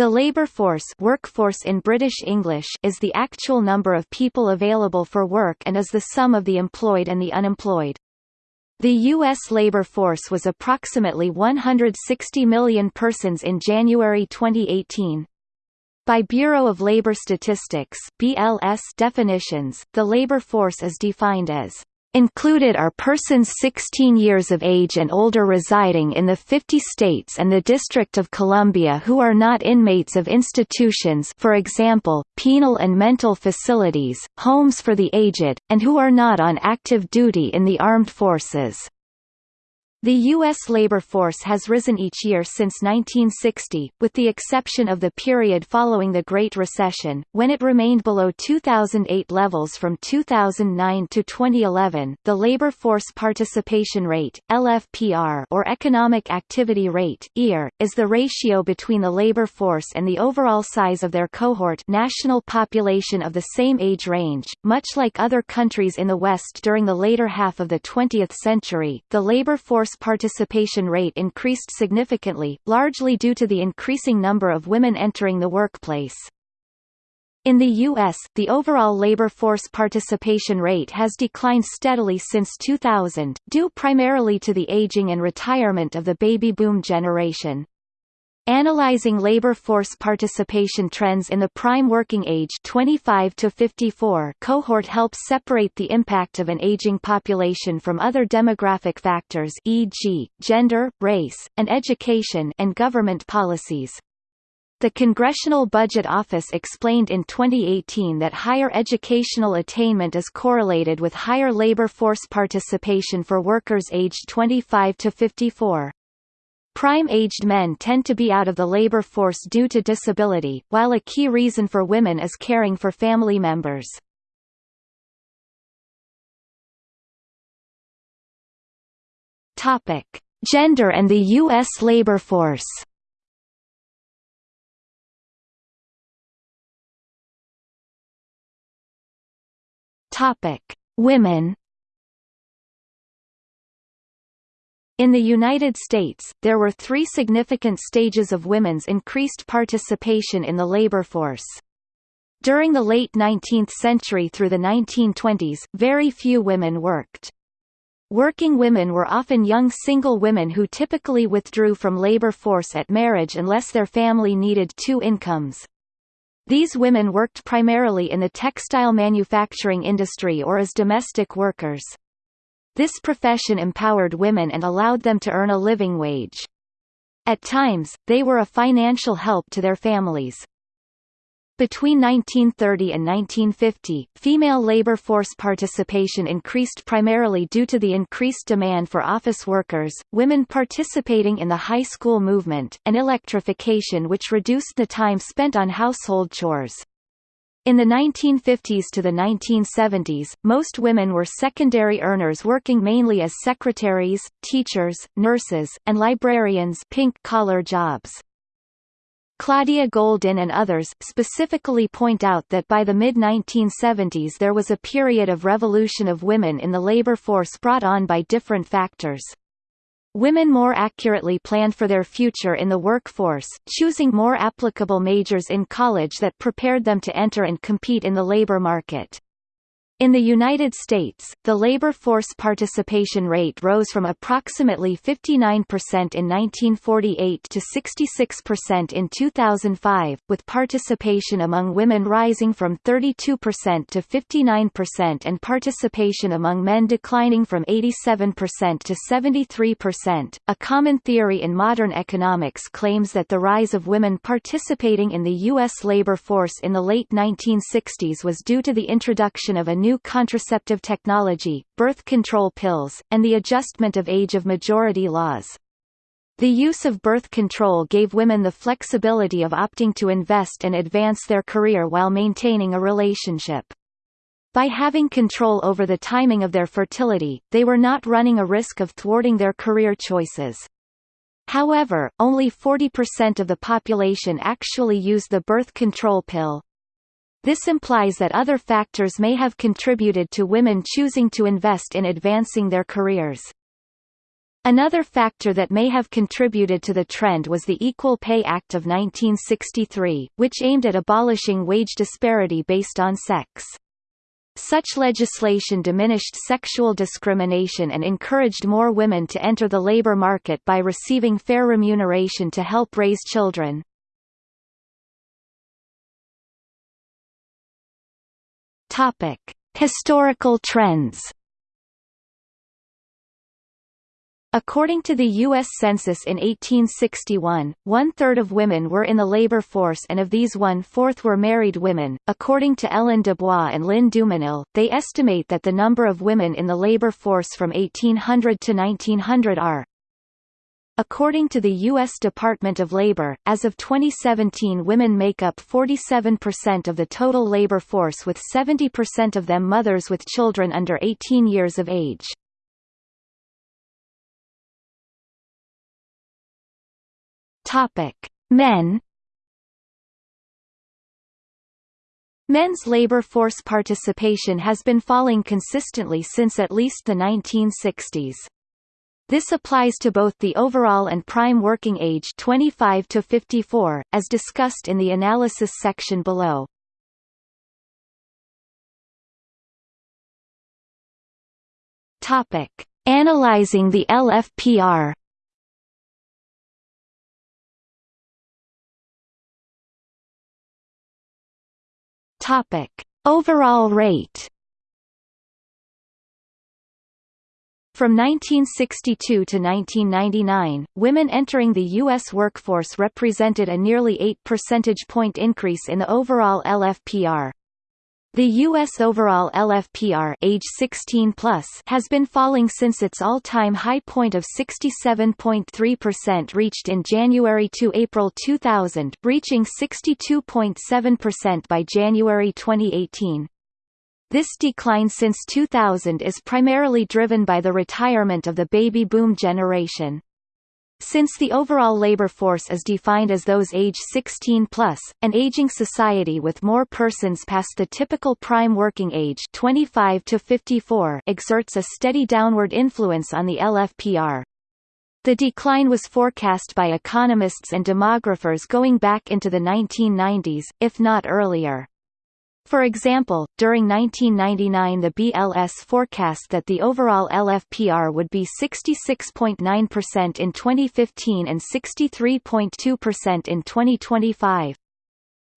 The labour force workforce in British English is the actual number of people available for work and is the sum of the employed and the unemployed. The U.S. labor force was approximately 160 million persons in January 2018. By Bureau of Labor Statistics BLS definitions, the labor force is defined as Included are persons 16 years of age and older residing in the 50 states and the District of Columbia who are not inmates of institutions for example, penal and mental facilities, homes for the aged, and who are not on active duty in the armed forces. The U.S. labor force has risen each year since 1960, with the exception of the period following the Great Recession, when it remained below 2008 levels from 2009 to 2011. The labor force participation rate (LFPR) or economic activity rate (EAR) is the ratio between the labor force and the overall size of their cohort national population of the same age range. Much like other countries in the West during the later half of the 20th century, the labor force workforce participation rate increased significantly, largely due to the increasing number of women entering the workplace. In the U.S., the overall labor force participation rate has declined steadily since 2000, due primarily to the aging and retirement of the baby boom generation. Analyzing labor force participation trends in the prime working age 25 to 54 cohort helps separate the impact of an aging population from other demographic factors e.g., gender, race, and education and government policies. The Congressional Budget Office explained in 2018 that higher educational attainment is correlated with higher labor force participation for workers aged 25 to 54. Prime-aged men tend to be out of the labor force due to disability, while a key reason for women is caring for family members. Topic: Gender and the U.S. labor force. Topic: Women. In the United States, there were three significant stages of women's increased participation in the labor force. During the late 19th century through the 1920s, very few women worked. Working women were often young single women who typically withdrew from labor force at marriage unless their family needed two incomes. These women worked primarily in the textile manufacturing industry or as domestic workers. This profession empowered women and allowed them to earn a living wage. At times, they were a financial help to their families. Between 1930 and 1950, female labor force participation increased primarily due to the increased demand for office workers, women participating in the high school movement, and electrification which reduced the time spent on household chores. In the 1950s to the 1970s, most women were secondary earners working mainly as secretaries, teachers, nurses, and librarians pink-collar jobs. Claudia Goldin and others specifically point out that by the mid-1970s there was a period of revolution of women in the labor force brought on by different factors. Women more accurately planned for their future in the workforce, choosing more applicable majors in college that prepared them to enter and compete in the labor market. In the United States, the labor force participation rate rose from approximately 59% in 1948 to 66% in 2005, with participation among women rising from 32% to 59% and participation among men declining from 87% to 73%. A common theory in modern economics claims that the rise of women participating in the U.S. labor force in the late 1960s was due to the introduction of a new new contraceptive technology, birth control pills, and the adjustment of age of majority laws. The use of birth control gave women the flexibility of opting to invest and advance their career while maintaining a relationship. By having control over the timing of their fertility, they were not running a risk of thwarting their career choices. However, only 40% of the population actually use the birth control pill, this implies that other factors may have contributed to women choosing to invest in advancing their careers. Another factor that may have contributed to the trend was the Equal Pay Act of 1963, which aimed at abolishing wage disparity based on sex. Such legislation diminished sexual discrimination and encouraged more women to enter the labor market by receiving fair remuneration to help raise children. Topic: Historical trends. According to the U.S. Census in 1861, one-third of women were in the labor force and of these one-fourth were married women. According to Ellen Dubois and Lynn Dumenil, they estimate that the number of women in the labor force from 1800 to 1900 are According to the U.S. Department of Labor, as of 2017 women make up 47% of the total labor force with 70% of them mothers with children under 18 years of age. Men. Men's labor force participation has been falling consistently since at least the 1960s. This applies to both the overall and prime working age 25 to 54, as discussed in the analysis section below. Topic: Analyzing the LFPR. Topic: Overall rate. From 1962 to 1999, women entering the U.S. workforce represented a nearly 8 percentage point increase in the overall LFPR. The U.S. overall LFPR age 16 plus has been falling since its all-time high point of 67.3% reached in January to April 2000, reaching 62.7% by January 2018. This decline since 2000 is primarily driven by the retirement of the baby boom generation. Since the overall labor force is defined as those age 16 plus, an aging society with more persons past the typical prime working age 25 to 54 exerts a steady downward influence on the LFPR. The decline was forecast by economists and demographers going back into the 1990s, if not earlier. For example, during 1999 the BLS forecast that the overall LFPR would be 66.9% in 2015 and 63.2% in 2025.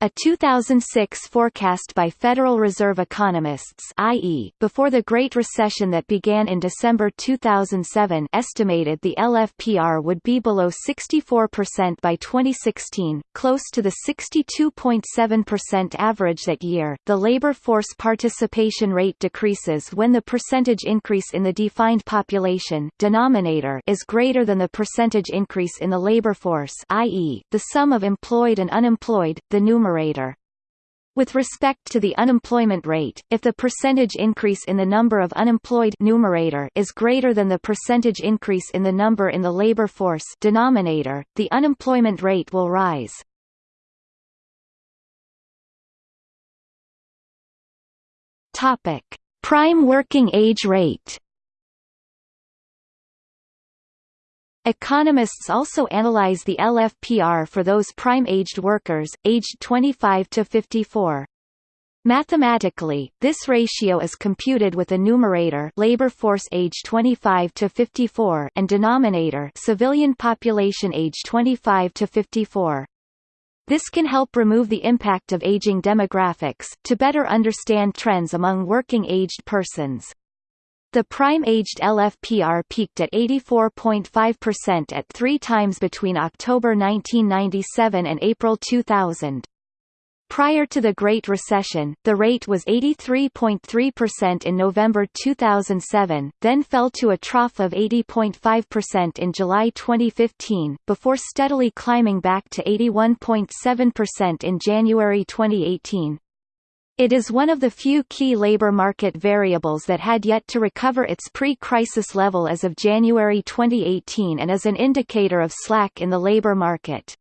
A 2006 forecast by Federal Reserve economists i.e., before the Great Recession that began in December 2007 estimated the LFPR would be below 64% by 2016, close to the 62.7% average that year. The labor force participation rate decreases when the percentage increase in the defined population denominator is greater than the percentage increase in the labor force i.e., the sum of employed and unemployed, the numerator numerator. With respect to the unemployment rate, if the percentage increase in the number of unemployed numerator is greater than the percentage increase in the number in the labor force denominator, the unemployment rate will rise. Topic: Prime working age rate. Economists also analyze the LFPR for those prime-aged workers, aged 25 to 54. Mathematically, this ratio is computed with a numerator labor force age 25 to 54 and denominator civilian population age 25 to 54. This can help remove the impact of aging demographics, to better understand trends among working-aged persons. The prime-aged LFPR peaked at 84.5% at three times between October 1997 and April 2000. Prior to the Great Recession, the rate was 83.3% in November 2007, then fell to a trough of 80.5% in July 2015, before steadily climbing back to 81.7% in January 2018. It is one of the few key labor market variables that had yet to recover its pre-crisis level as of January 2018 and is an indicator of slack in the labor market.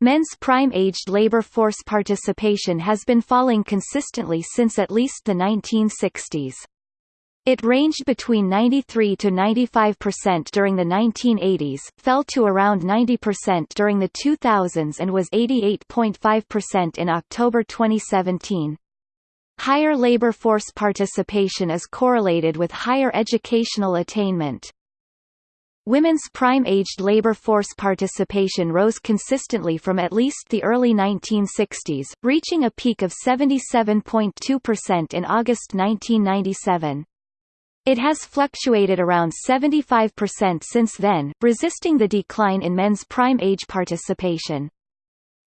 Men's prime-aged labor force participation has been falling consistently since at least the 1960s. It ranged between 93 to 95% during the 1980s, fell to around 90% during the 2000s and was 88.5% in October 2017. Higher labor force participation is correlated with higher educational attainment. Women's prime-aged labor force participation rose consistently from at least the early 1960s, reaching a peak of 77.2% in August 1997. It has fluctuated around 75% since then, resisting the decline in men's prime age participation.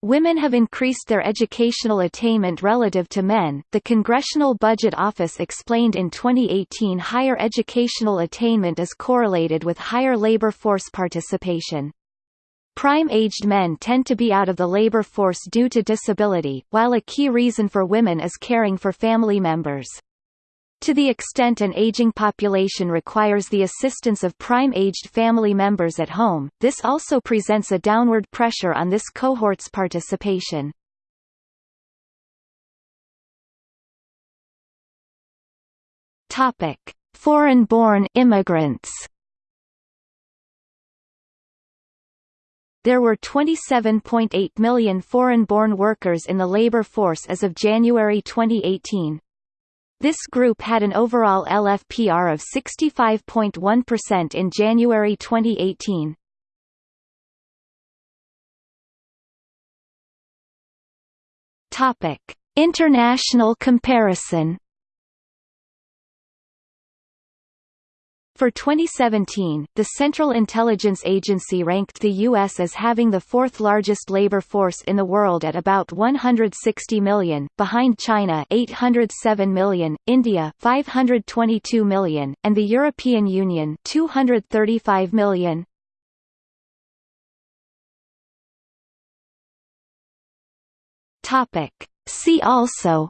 Women have increased their educational attainment relative to men. The Congressional Budget Office explained in 2018 higher educational attainment is correlated with higher labor force participation. Prime-aged men tend to be out of the labor force due to disability, while a key reason for women is caring for family members. To the extent an aging population requires the assistance of prime-aged family members at home, this also presents a downward pressure on this cohort's participation. Topic: Foreign-born immigrants. There were 27.8 million foreign-born workers in the labor force as of January 2018. This group had an overall LFPR of 65.1% in January 2018. Topic: International comparison For 2017, the Central Intelligence Agency ranked the U.S. as having the fourth largest labor force in the world at about 160 million, behind China 807 million, India 522 million, and the European Union 235 million. Topic. See also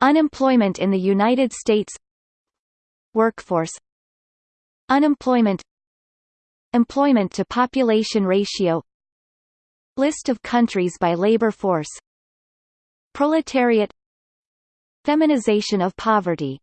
Unemployment in the United States Workforce Unemployment Employment to population ratio List of countries by labor force Proletariat Feminization of poverty